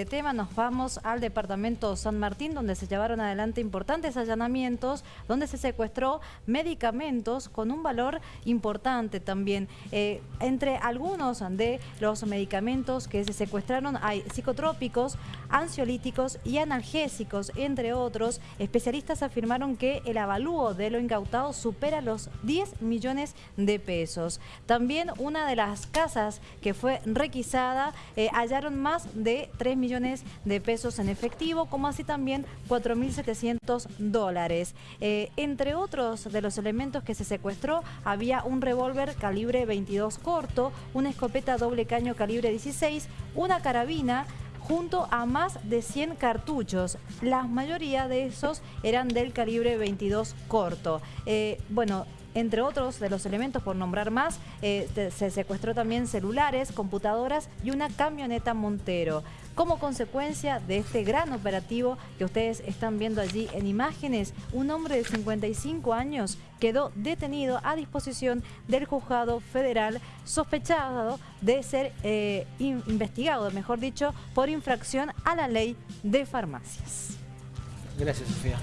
De tema nos vamos al departamento San Martín donde se llevaron adelante importantes allanamientos donde se secuestró medicamentos con un valor importante también. Eh, entre algunos de los medicamentos que se secuestraron hay psicotrópicos, ansiolíticos y analgésicos, entre otros. Especialistas afirmaron que el avalúo de lo incautado supera los 10 millones de pesos. También una de las casas que fue requisada eh, hallaron más de 3 millones de pesos en efectivo, como así también 4.700 dólares. Eh, entre otros de los elementos que se secuestró, había un revólver calibre 22 corto, una escopeta doble caño calibre 16, una carabina, junto a más de 100 cartuchos. La mayoría de esos eran del calibre 22 corto. Eh, bueno, entre otros de los elementos, por nombrar más, eh, se secuestró también celulares, computadoras y una camioneta Montero. Como consecuencia de este gran operativo que ustedes están viendo allí en imágenes, un hombre de 55 años quedó detenido a disposición del juzgado federal sospechado de ser eh, investigado, mejor dicho, por infracción a la ley de farmacias. Gracias, Sofía.